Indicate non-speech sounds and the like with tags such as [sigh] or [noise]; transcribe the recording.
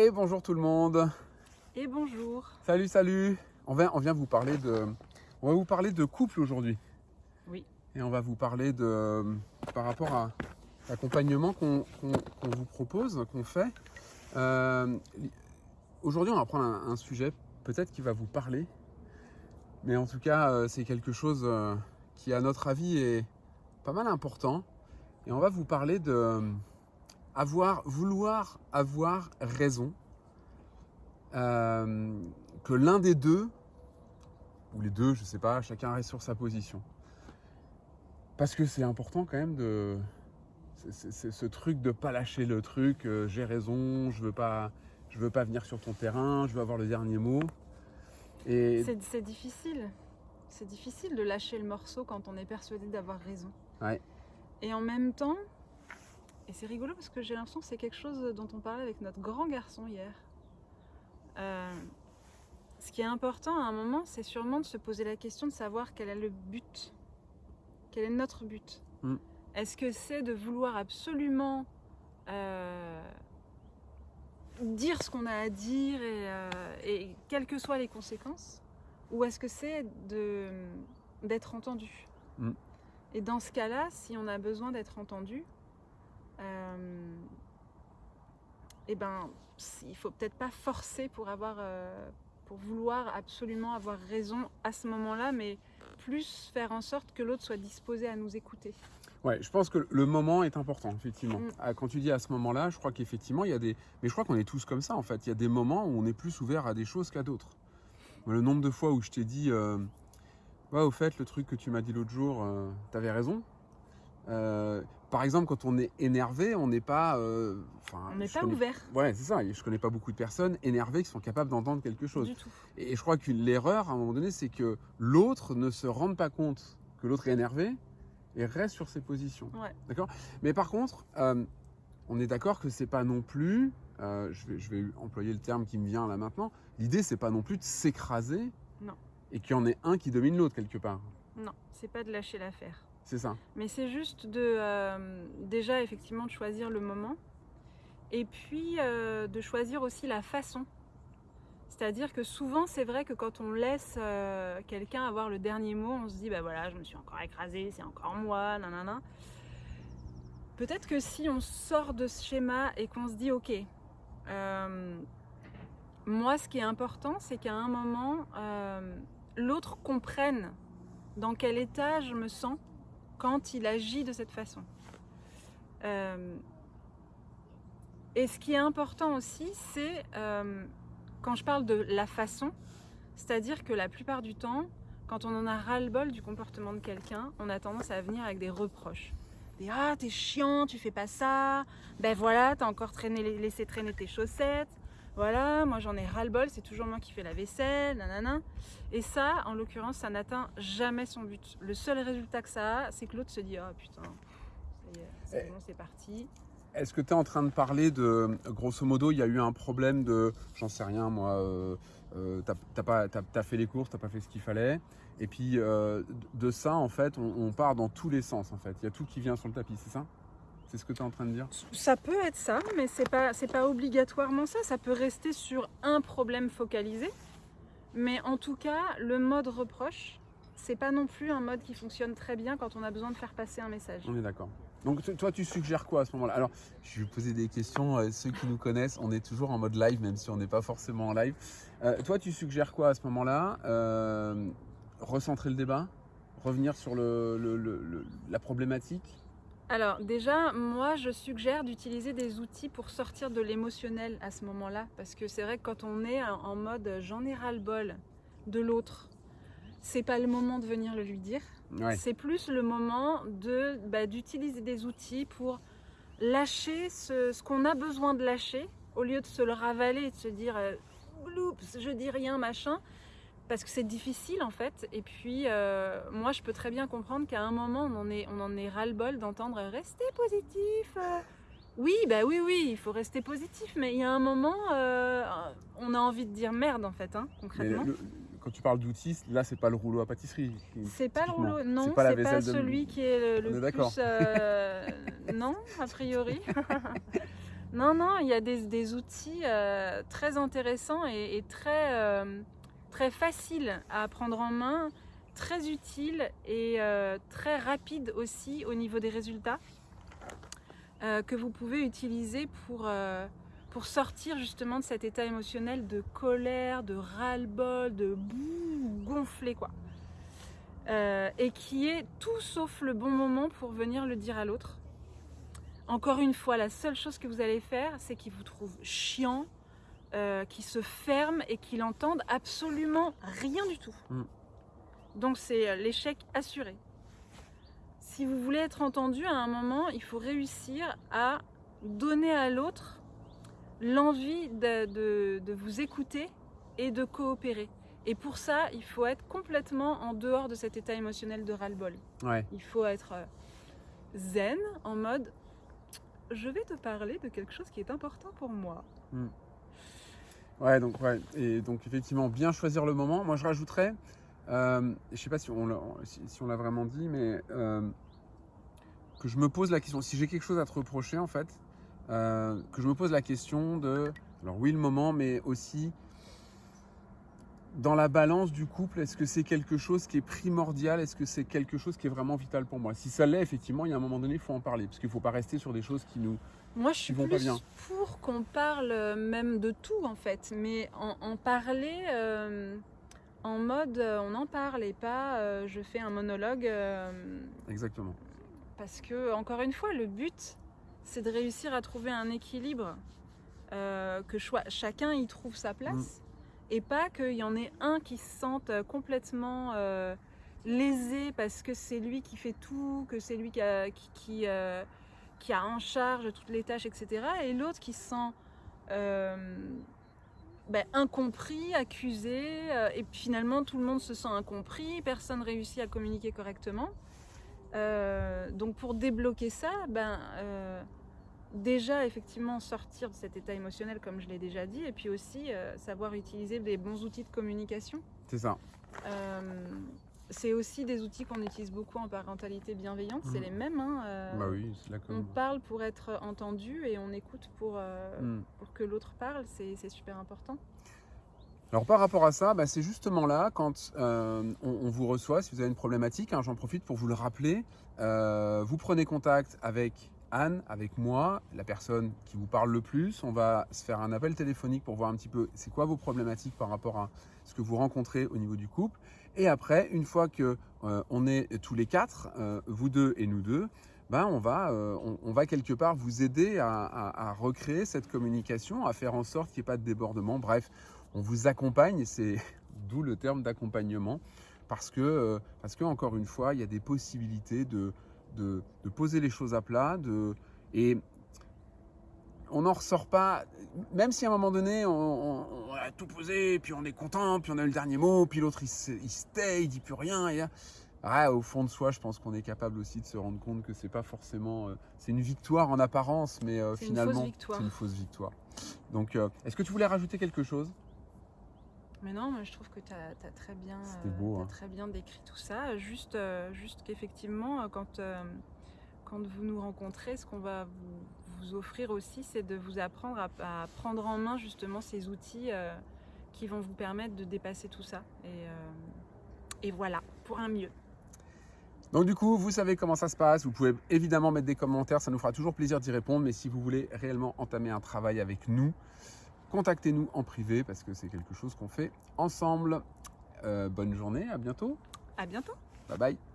Et bonjour tout le monde. Et bonjour. Salut, salut. On vient, on vient vous parler de, on va vous parler de couple aujourd'hui. Oui. Et on va vous parler de, par rapport à l'accompagnement qu'on vous propose, qu'on fait. Euh, aujourd'hui, on va prendre un, un sujet peut-être qui va vous parler, mais en tout cas, euh, c'est quelque chose euh, qui, à notre avis, est pas mal important. Et on va vous parler de avoir, vouloir avoir raison. Euh, que l'un des deux, ou les deux, je sais pas, chacun reste sur sa position. Parce que c'est important quand même de. c'est- ce truc de pas lâcher le truc, euh, j'ai raison, je veux pas, je veux pas venir sur ton terrain, je veux avoir le dernier mot. Et C'est c'est difficile. C'est difficile de lâcher le morceau quand on est persuadé d'avoir raison. Ouais. Et en même temps, et c'est rigolo parce que j'ai l'impression que c'est quelque chose dont on parlait avec notre grand garçon hier. Euh, ce qui est important à un moment, c'est sûrement de se poser la question de savoir quel est le but. Quel est notre but Mm. Est-ce que c'est de vouloir absolument euh, dire ce qu'on a à dire et, euh, et quelles que soient les conséquences Ou est-ce que c'est d'être entendu Mm. Et dans ce cas-là, si on a besoin d'être entendu, eh ben, il faut peut-être pas forcer pour avoir, euh, pour vouloir absolument avoir raison à ce moment-là, mais plus faire en sorte que l'autre soit disposé à nous écouter. ouais, je pense que le moment est important, effectivement. Mm. Ah, Quand tu dis à ce moment-là, je crois qu'effectivement, il y a des. Mais je crois qu'on est tous comme ça, en fait. Il y a des moments où on est plus ouvert à des choses qu'à d'autres. Le nombre de fois où je t'ai dit, euh, ouais, au fait, le truc que tu m'as dit l'autre jour, euh, t'avais raison. Euh, par exemple, quand on est énervé, on n'est pas. euh, On n'est pas connais- ouvert Ouais, c'est ça. Je connais pas beaucoup de personnes énervées qui sont capables d'entendre quelque chose. du tout. Et je crois que l'erreur, à un moment donné, c'est que l'autre ne se rende pas compte que l'autre est énervé et reste sur ses positions. Ouais. D'accord? Mais par contre, euh, on est d'accord que c'est pas non plus, je, vais, je vais employer le terme qui me vient là maintenant, l'idée c'est pas non plus de s'écraser Non. et qu'il y en ait un qui domine l'autre quelque part. Non, c'est pas de lâcher l'affaire. C'est ça. Mais c'est juste de euh, déjà effectivement de choisir le moment et puis euh, de choisir aussi la façon. C'est-à-dire que souvent c'est vrai que quand on laisse euh, quelqu'un avoir le dernier mot, on se dit bah voilà je me suis encore écrasée, c'est encore moi, nanana. Peut-être que si on sort de ce schéma et qu'on se dit ok, moi ce qui est important c'est qu'à un moment l'autre comprenne dans quel état je me sens quand il agit de cette façon. Euh, et ce qui est important aussi, c'est euh, quand je parle de la façon, c'est-à-dire que la plupart du temps, quand on en a ras-le-bol du comportement de quelqu'un, on a tendance à venir avec des reproches. Des ah t'es chiant, tu fais pas ça, ben voilà t'as encore traîné, laissé traîner tes chaussettes, voilà moi j'en ai ras-le-bol, c'est toujours moi qui fais la vaisselle, nanana. Et ça, en l'occurrence, ça n'atteint jamais son but. Le seul résultat que ça a, c'est que l'autre se dit Oh putain, c'est Eh. bon, c'est parti. Est-ce que tu es en train de parler de, grosso modo, il y a eu un problème de, j'en sais rien moi, euh, euh, t'as fait les courses, t'as pas fait ce qu'il fallait, et puis euh, de ça en fait, on, on part dans tous les sens en fait. Il y a tout qui vient sur le tapis, c'est ça? C'est ce que tu es en train de dire Ça peut être ça, mais c'est pas, c'est pas obligatoirement ça. Ça peut rester sur un problème focalisé. Mais en tout cas, le mode reproche, c'est pas non plus un mode qui fonctionne très bien quand on a besoin de faire passer un message. On est d'accord. Donc toi, tu suggères quoi à ce moment-là? Alors, je vais vous poser des questions. euh, ceux qui nous connaissent, on est toujours en mode live, même si on n'est pas forcément en live. Euh, toi, tu suggères quoi à ce moment-là? Euh, Recentrer le débat? Revenir sur le, le- le- le- la problématique? Alors déjà, moi je suggère d'utiliser des outils pour sortir de l'émotionnel à ce moment-là. Parce que c'est vrai que quand on est en mode j'en ai ras-le-bol de l'autre, c'est pas le moment de venir le lui dire. Ouais. C'est plus le moment de bah, d'utiliser des outils pour lâcher ce, ce qu'on a besoin de lâcher au lieu de se le ravaler et de se dire euh, Oups, je dis rien machin parce que c'est difficile en fait et puis euh, moi je peux très bien comprendre qu'à un moment on en est on en est ras le bol d'entendre rester positif oui bah oui oui il faut rester positif mais il y a un moment euh, on a envie de dire merde en fait hein, concrètement le- quand tu parles d'outils, là, c'est pas le rouleau à pâtisserie. C'est pas le rouleau, non, C'est pas de- celui qui est le, le est plus. euh, non, a priori. [laughs] Non, non, il y a des, des outils très intéressants et, et très, très faciles à prendre en main, très utiles et euh, très rapides aussi au niveau des résultats euh, que vous pouvez utiliser pour, euh, pour sortir justement de cet état émotionnel de colère, de ras-le-bol, de boue gonflé quoi. Et qui est tout sauf le bon moment pour venir le dire à l'autre. Encore une fois, la seule chose que vous allez faire, c'est qu'il vous trouve chiant, euh, qu'il se ferme et qu'il entende absolument rien du tout. Mm. Donc c'est euh, l'échec assuré. Si vous voulez être entendu à un moment, il faut réussir à donner à l'autre l'envie de, de- de vous écouter et de coopérer. Et pour ça, il faut être complètement en dehors de cet état émotionnel de ras-le-bol. Ouais. Il faut être euh, zen, en mode je vais te parler de quelque chose qui est important pour moi. Ouais, donc, ouais. Et donc, effectivement, bien choisir le moment. Moi, je rajouterais, euh, je sais pas si on l'a si, vraiment dit, mais euh, que je me pose la question, si j'ai quelque chose à te reprocher, en fait, euh, que je me pose la question de, alors oui, le moment, mais aussi dans la balance du couple, est-ce que c'est quelque chose qui est primordial? Est-ce que c'est quelque chose qui est vraiment vital pour moi? Si ça l'est, effectivement, il y a un moment donné, il faut en parler, parce qu'il ne faut pas rester sur des choses qui nous... Moi, je suis vont pas plus bien. pour qu'on parle euh, même de tout, en fait, mais en, en parler euh, en mode euh, on en parle et pas euh, je fais un monologue. euh, Exactement. Parce que, encore une fois, le but, c'est de réussir à trouver un équilibre, que chacun y trouve sa place, et pas qu'il y en ait un qui se sente complètement euh, lésé parce que c'est lui qui fait tout, que c'est lui qui a, euh, en charge toutes les tâches, etc. Et l'autre qui se sent euh, ben, incompris, accusé, euh, et finalement tout le monde se sent incompris, personne réussit à communiquer correctement. Euh, donc pour débloquer ça, ben, euh, déjà effectivement sortir de cet état émotionnel comme je l'ai déjà dit, et puis aussi euh, savoir utiliser des bons outils de communication. C'est ça. Euh, c'est aussi des outils qu'on utilise beaucoup en parentalité bienveillante, c'est Mhm. les mêmes. hein, euh, bah oui, c'est là On comme... parle pour être entendu et on écoute pour, euh, Hmm. pour que l'autre parle, c'est c'est super important. Alors par rapport à ça, bah, c'est justement là quand euh, on, on vous reçoit, si vous avez une problématique, hein, j'en profite pour vous le rappeler, euh, vous prenez contact avec Anne, avec moi, la personne qui vous parle le plus, on va se faire un appel téléphonique pour voir un petit peu c'est quoi vos problématiques par rapport à ce que vous rencontrez au niveau du couple. Et après, une fois que euh, on est tous les quatre, euh, vous deux et nous deux, ben on, va, euh, on, va quelque part vous aider à, recréer cette communication, à faire en sorte qu'il n'y ait pas de débordement. Bref, on vous accompagne, c'est [laughs] d'où le terme d'accompagnement, parce que, parce que, encore une fois, il y a des possibilités de, de, de poser les choses à plat, de, et on n'en ressort pas, même si à un moment donné, on, on- on a tout posé, puis on est content, puis on a eu le dernier mot, puis l'autre il se, il se tait, il dit plus rien, et, ouais, au fond de soi, je pense qu'on est capable aussi de se rendre compte que c'est pas forcément, euh, c'est une victoire en apparence, mais euh, finalement, c'est une fausse victoire. Donc, euh, est-ce que tu voulais rajouter quelque chose? Mais non, moi je trouve que tu as, très, bien, euh, beau, hein. très bien décrit tout ça. Juste, euh, juste qu'effectivement, euh, quand, quand vous nous rencontrez, ce qu'on va vous, vous offrir aussi, c'est de vous apprendre à, à prendre en main justement ces outils euh, qui vont vous permettre de dépasser tout ça. Et, euh, et voilà, pour un mieux. Donc du coup, vous savez comment ça se passe. Vous pouvez évidemment mettre des commentaires, ça nous fera toujours plaisir d'y répondre. Mais si vous voulez réellement entamer un travail avec nous, contactez-nous en privé parce que c'est quelque chose qu'on fait ensemble. Euh, bonne journée, à bientôt. À bientôt! Bye bye.